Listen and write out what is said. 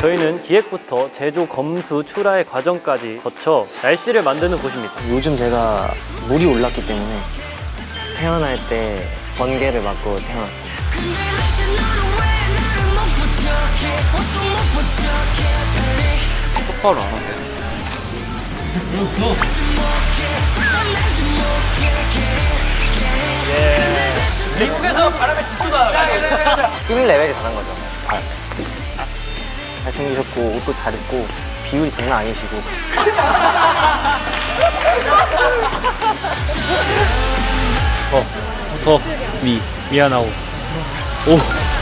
저희는 기획부터 제조, 검수, 출하의 과정까지 거쳐 날씨를 만드는 곳입니다. 요즘 제가 물이 올랐기 때문에 태어날 때 번개를 맞고 태어났어요. 똑바로 안 하세요. 미국에서 바람에 집주다. 스릴 레벨이 다른 거죠. 아, 잘생기셨고 옷도 잘 입고 비율이 장난 아니시고 더, 미, 미안하고. 오,